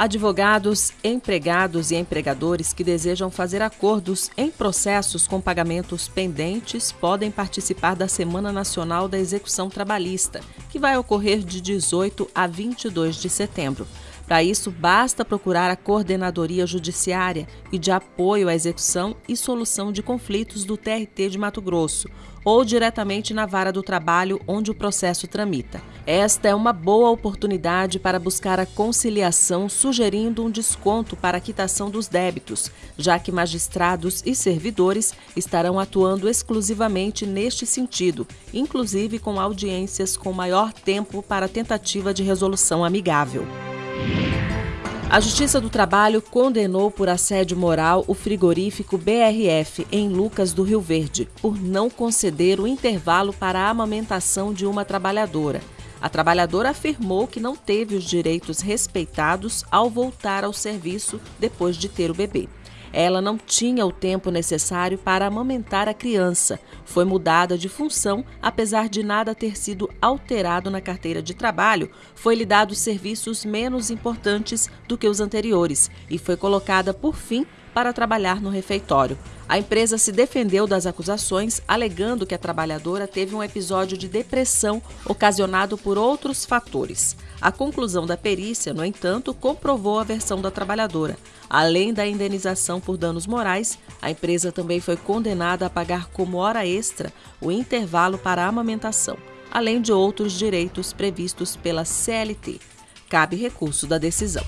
Advogados, empregados e empregadores que desejam fazer acordos em processos com pagamentos pendentes podem participar da Semana Nacional da Execução Trabalhista, que vai ocorrer de 18 a 22 de setembro. Para isso, basta procurar a Coordenadoria Judiciária e de Apoio à Execução e Solução de Conflitos do TRT de Mato Grosso ou diretamente na vara do trabalho onde o processo tramita. Esta é uma boa oportunidade para buscar a conciliação, sugerindo um desconto para a quitação dos débitos, já que magistrados e servidores estarão atuando exclusivamente neste sentido, inclusive com audiências com maior tempo para tentativa de resolução amigável. A Justiça do Trabalho condenou por assédio moral o frigorífico BRF em Lucas do Rio Verde por não conceder o intervalo para a amamentação de uma trabalhadora. A trabalhadora afirmou que não teve os direitos respeitados ao voltar ao serviço depois de ter o bebê. Ela não tinha o tempo necessário para amamentar a criança. Foi mudada de função, apesar de nada ter sido alterado na carteira de trabalho, foi-lhe dado serviços menos importantes do que os anteriores e foi colocada, por fim, para trabalhar no refeitório. A empresa se defendeu das acusações, alegando que a trabalhadora teve um episódio de depressão ocasionado por outros fatores. A conclusão da perícia, no entanto, comprovou a versão da trabalhadora. Além da indenização por danos morais, a empresa também foi condenada a pagar como hora extra o intervalo para a amamentação, além de outros direitos previstos pela CLT. Cabe recurso da decisão.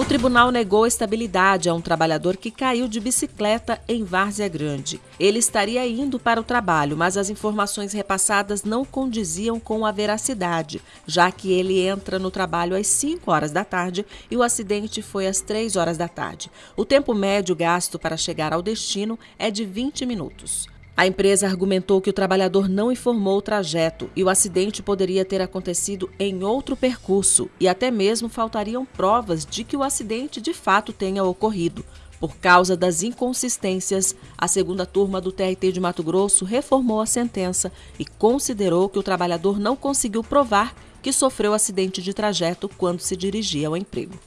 O tribunal negou estabilidade a um trabalhador que caiu de bicicleta em Várzea Grande. Ele estaria indo para o trabalho, mas as informações repassadas não condiziam com a veracidade, já que ele entra no trabalho às 5 horas da tarde e o acidente foi às 3 horas da tarde. O tempo médio gasto para chegar ao destino é de 20 minutos. A empresa argumentou que o trabalhador não informou o trajeto e o acidente poderia ter acontecido em outro percurso e até mesmo faltariam provas de que o acidente de fato tenha ocorrido. Por causa das inconsistências, a segunda turma do TRT de Mato Grosso reformou a sentença e considerou que o trabalhador não conseguiu provar que sofreu acidente de trajeto quando se dirigia ao emprego.